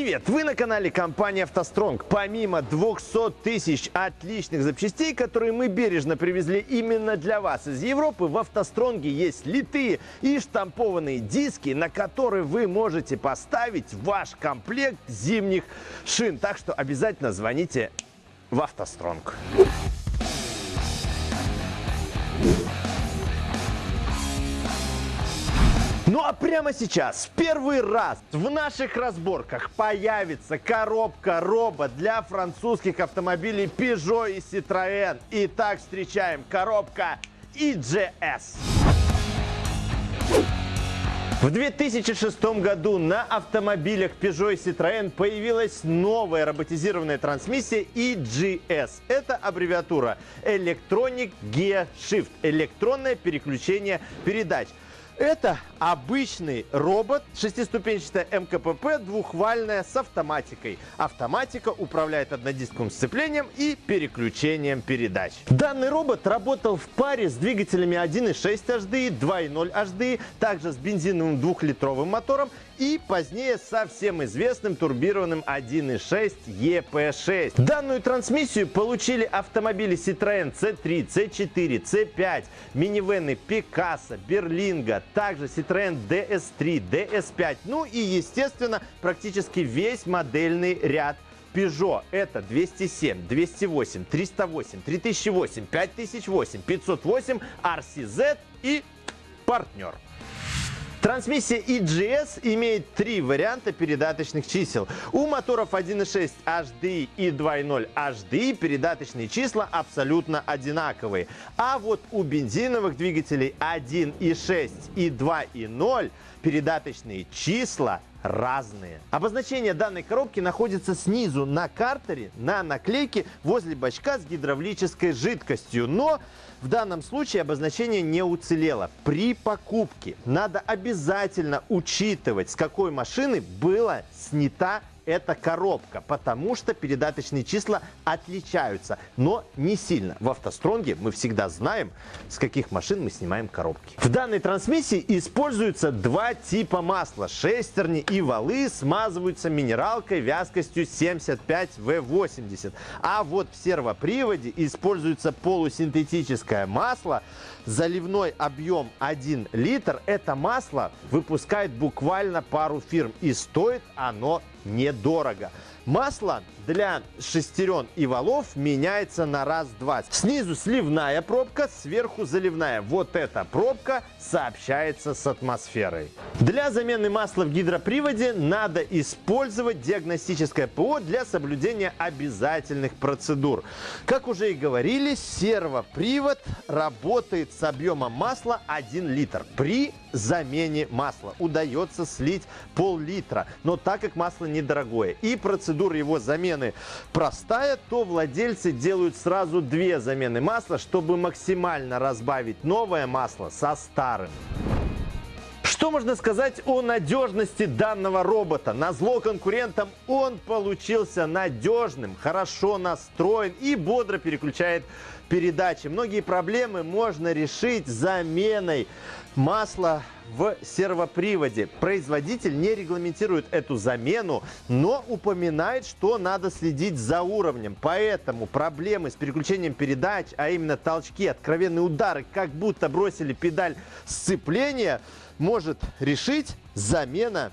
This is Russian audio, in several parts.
Привет! Вы на канале компании «АвтоСтронг». Помимо 200 тысяч отличных запчастей, которые мы бережно привезли именно для вас из Европы, в «АвтоСтронге» есть литые и штампованные диски, на которые вы можете поставить ваш комплект зимних шин. Так что обязательно звоните в «АвтоСтронг». Ну а прямо сейчас, в первый раз в наших разборках появится коробка-робот для французских автомобилей Peugeot и Citroën. Итак, встречаем коробка EGS. В 2006 году на автомобилях Peugeot и Citroën появилась новая роботизированная трансмиссия EGS. Это аббревиатура Electronic Gear Shift – электронное переключение передач. Это обычный робот, шестиступенчатая МКПП, двухвальная с автоматикой. Автоматика управляет однодисковым сцеплением и переключением передач. Данный робот работал в паре с двигателями 1.6 HDI, 2.0 HDI, также с бензиновым двухлитровым мотором и позднее со всем известным турбированным 1.6 EP6. Данную трансмиссию получили автомобили Citroën C3, C4, C5, минивены Picasso, Berlingo, также Citroën DS3, DS5, ну и, естественно, практически весь модельный ряд Peugeot это 207, 208, 308, 3008, 5008, 508, RCZ и партнер. Трансмиссия EGS имеет три варианта передаточных чисел. У моторов 1.6 HDI и 2.0 HDI передаточные числа абсолютно одинаковые. А вот у бензиновых двигателей 1.6 и 2.0 передаточные числа разные. Обозначение данной коробки находится снизу на картере, на наклейке возле бачка с гидравлической жидкостью. Но в данном случае обозначение не уцелело. При покупке надо обязательно учитывать, с какой машины была снята эта коробка, потому что передаточные числа отличаются, но не сильно. В автостронге мы всегда знаем, с каких машин мы снимаем коробки. В данной трансмиссии используются два типа масла. Шестерни и валы смазываются минералкой вязкостью 75В80. А вот в сервоприводе используется полусинтетическое масло. Заливной объем 1 литр. Это масло выпускает буквально пару фирм и стоит оно недорого. Масло для шестерен и валов меняется на раз-два. Снизу сливная пробка, сверху заливная. Вот эта пробка сообщается с атмосферой. Для замены масла в гидроприводе надо использовать диагностическое ПО для соблюдения обязательных процедур. Как уже и говорили, сервопривод работает с объемом масла 1 литр. При замене масла удается слить пол-литра, но так как масло недорогое и процедура его замены простая, то владельцы делают сразу две замены масла, чтобы максимально разбавить новое масло со старым. Что можно сказать о надежности данного робота? На зло конкурентам он получился надежным, хорошо настроен и бодро переключает передачи. Многие проблемы можно решить заменой масла в сервоприводе. Производитель не регламентирует эту замену, но упоминает, что надо следить за уровнем. Поэтому проблемы с переключением передач, а именно толчки, откровенные удары, как будто бросили педаль сцепления, может решить замена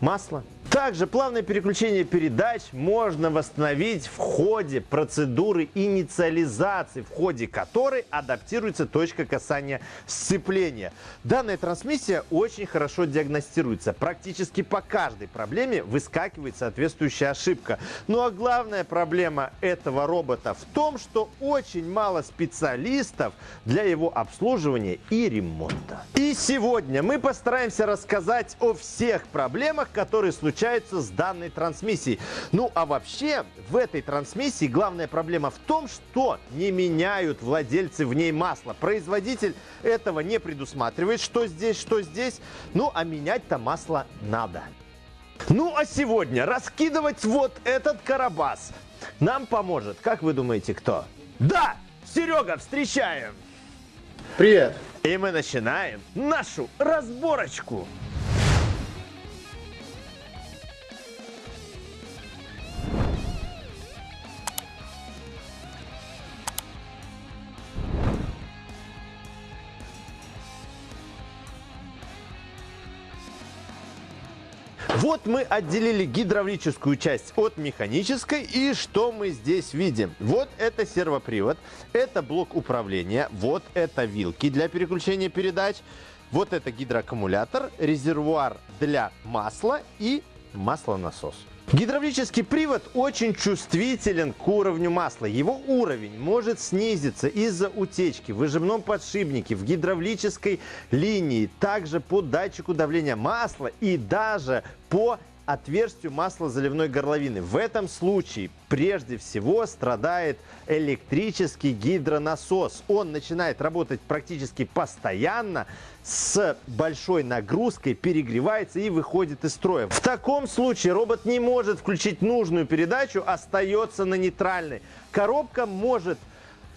масла. Также плавное переключение передач можно восстановить в ходе процедуры инициализации, в ходе которой адаптируется точка касания сцепления. Данная трансмиссия очень хорошо диагностируется. Практически по каждой проблеме выскакивает соответствующая ошибка. Ну а главная проблема этого робота в том, что очень мало специалистов для его обслуживания и ремонта. И сегодня мы постараемся рассказать о всех проблемах, которые случаются случаются с данной трансмиссией. Ну а вообще в этой трансмиссии главная проблема в том, что не меняют владельцы в ней масло. Производитель этого не предусматривает, что здесь, что здесь. Ну а менять-то масло надо. Ну а сегодня раскидывать вот этот карабас нам поможет, как вы думаете, кто? Да, Серега, встречаем! Привет! И мы начинаем нашу разборочку. Вот мы отделили гидравлическую часть от механической. И что мы здесь видим? Вот это сервопривод, это блок управления, вот это вилки для переключения передач. Вот это гидроаккумулятор, резервуар для масла и маслонасос. Гидравлический привод очень чувствителен к уровню масла. Его уровень может снизиться из-за утечки в выжимном подшипнике, в гидравлической линии, также по датчику давления масла и даже по отверстию маслозаливной горловины. В этом случае прежде всего страдает электрический гидронасос. Он начинает работать практически постоянно, с большой нагрузкой, перегревается и выходит из строя. В таком случае робот не может включить нужную передачу, остается на нейтральной. Коробка может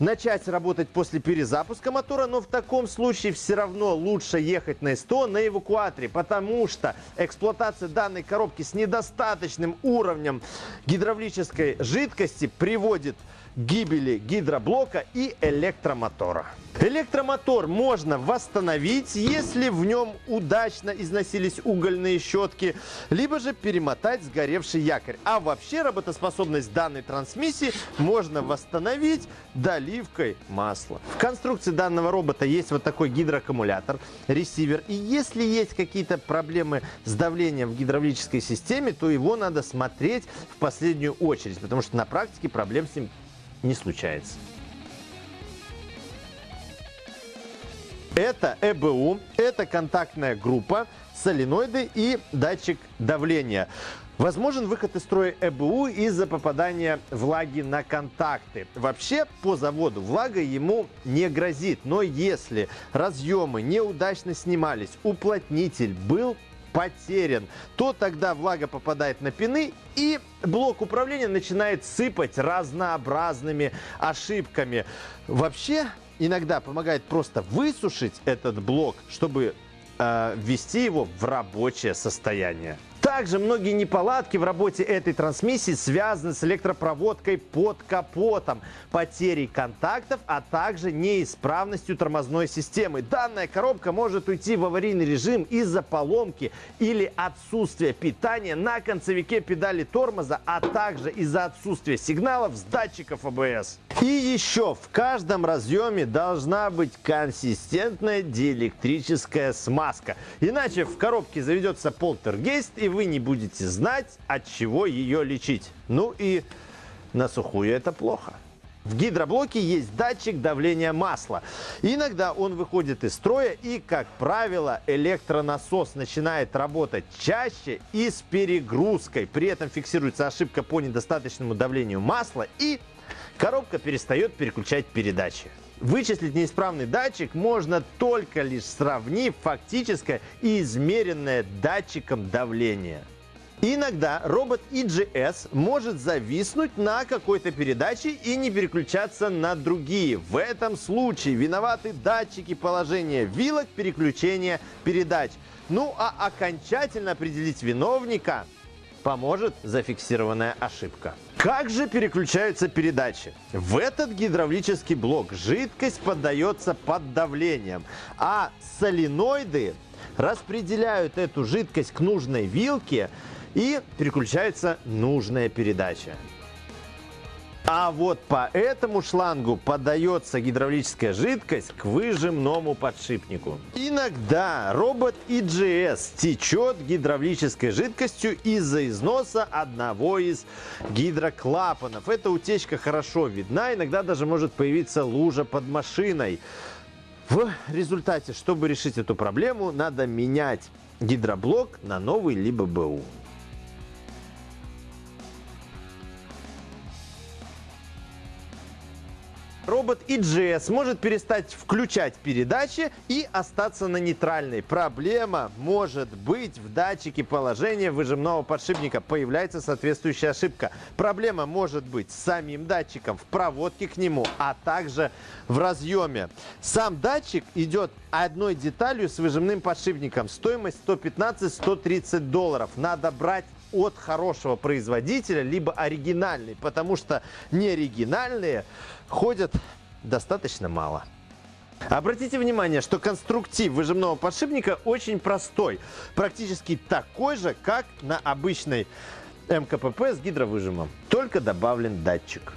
начать работать после перезапуска мотора, но в таком случае все равно лучше ехать на СТО на эвакуаторе, потому что эксплуатация данной коробки с недостаточным уровнем гидравлической жидкости приводит к гибели гидроблока и электромотора. Электромотор можно восстановить, если в нем удачно износились угольные щетки, либо же перемотать сгоревший якорь. А вообще работоспособность данной трансмиссии можно восстановить доливкой масла. В конструкции данного робота есть вот такой гидроаккумулятор, ресивер. И если есть какие-то проблемы с давлением в гидравлической системе, то его надо смотреть в последнюю очередь, потому что на практике проблем с ним не случается. Это ЭБУ, это контактная группа, соленоиды и датчик давления. Возможен выход из строя ЭБУ из-за попадания влаги на контакты. Вообще, по заводу влага ему не грозит, но если разъемы неудачно снимались, уплотнитель был потерян, то тогда влага попадает на пины и блок управления начинает сыпать разнообразными ошибками. Вообще, иногда помогает просто высушить этот блок, чтобы э, ввести его в рабочее состояние. Также многие неполадки в работе этой трансмиссии связаны с электропроводкой под капотом, потерей контактов, а также неисправностью тормозной системы. Данная коробка может уйти в аварийный режим из-за поломки или отсутствия питания на концевике педали тормоза, а также из-за отсутствия сигналов с датчиков АБС. И еще в каждом разъеме должна быть консистентная диэлектрическая смазка. Иначе в коробке заведется полтергейст и вы не будете знать, от чего ее лечить. Ну и на сухую это плохо. В гидроблоке есть датчик давления масла. Иногда он выходит из строя и, как правило, электронасос начинает работать чаще и с перегрузкой. При этом фиксируется ошибка по недостаточному давлению масла и коробка перестает переключать передачи. Вычислить неисправный датчик можно только лишь сравнив фактическое и измеренное датчиком давления. Иногда робот EGS может зависнуть на какой-то передаче и не переключаться на другие. В этом случае виноваты датчики положения вилок переключения передач. Ну а окончательно определить виновника поможет зафиксированная ошибка. Как же переключаются передачи? В этот гидравлический блок жидкость поддается под давлением, а соленоиды распределяют эту жидкость к нужной вилке и переключается нужная передача. А вот по этому шлангу подается гидравлическая жидкость к выжимному подшипнику. Иногда робот EGS течет гидравлической жидкостью из-за износа одного из гидроклапанов. Эта утечка хорошо видна, иногда даже может появиться лужа под машиной. В результате, чтобы решить эту проблему, надо менять гидроблок на новый либо БУ. Робот EGS может перестать включать передачи и остаться на нейтральной. Проблема может быть в датчике положения выжимного подшипника. Появляется соответствующая ошибка. Проблема может быть с самим датчиком, в проводке к нему, а также в разъеме. Сам датчик идет одной деталью с выжимным подшипником. Стоимость 115-130 долларов. Надо брать от хорошего производителя, либо оригинальный, потому что неоригинальные ходят достаточно мало. Обратите внимание, что конструктив выжимного подшипника очень простой. Практически такой же, как на обычной МКПП с гидровыжимом. Только добавлен датчик.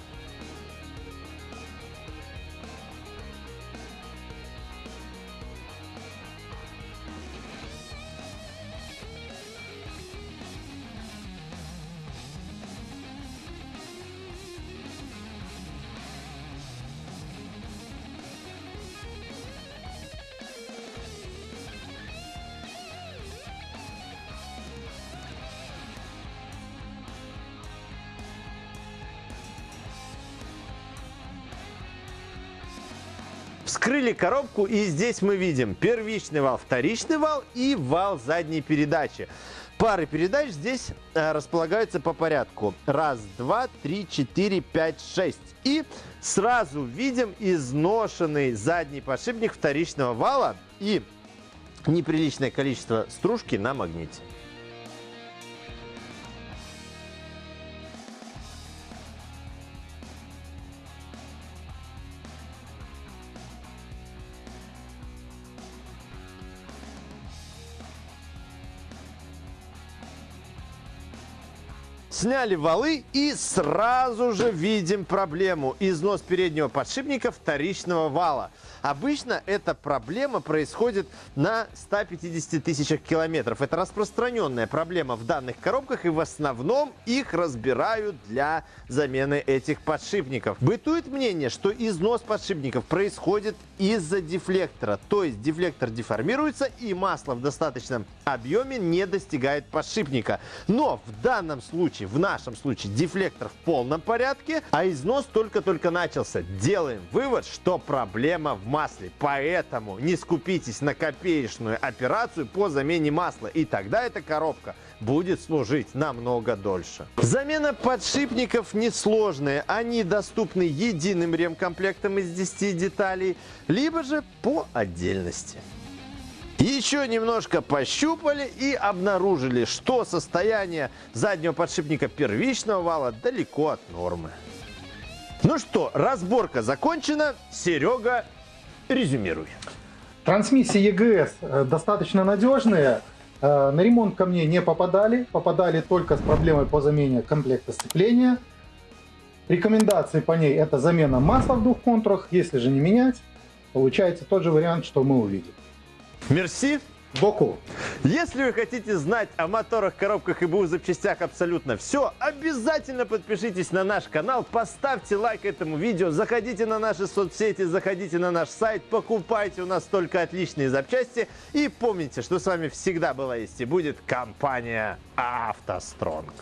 Вскрыли коробку и здесь мы видим первичный вал, вторичный вал и вал задней передачи. Пары передач здесь э, располагаются по порядку. Раз, два, три, четыре, пять, шесть. И сразу видим изношенный задний подшипник вторичного вала и неприличное количество стружки на магните. Сняли валы и сразу же видим проблему. Износ переднего подшипника вторичного вала. Обычно эта проблема происходит на 150 тысячах километров. Это распространенная проблема в данных коробках и в основном их разбирают для замены этих подшипников. Бытует мнение, что износ подшипников происходит из-за дефлектора. То есть дефлектор деформируется и масло в достаточном объеме не достигает подшипника. Но в данном случае, в нашем случае, дефлектор в полном порядке, а износ только-только начался. Делаем вывод, что проблема в масле. Поэтому не скупитесь на копеечную операцию по замене масла. И тогда эта коробка будет служить намного дольше. Замена подшипников несложная. Они доступны единым ремкомплектом из 10 деталей, либо же по отдельности. Еще немножко пощупали и обнаружили, что состояние заднего подшипника первичного вала далеко от нормы. Ну что, разборка закончена. Серега Резюмируй. Трансмиссии EGS э, достаточно надежные. Э, на ремонт ко мне не попадали. Попадали только с проблемой по замене комплекта сцепления. Рекомендации по ней это замена масла в двух контурах. Если же не менять, получается тот же вариант, что мы увидим. Мерси. Боку. Если вы хотите знать о моторах, коробках и БУ запчастях абсолютно все, обязательно подпишитесь на наш канал, поставьте лайк этому видео, заходите на наши соцсети, заходите на наш сайт, покупайте у нас только отличные запчасти и помните, что с вами всегда была есть и будет компания «АвтоСтронг».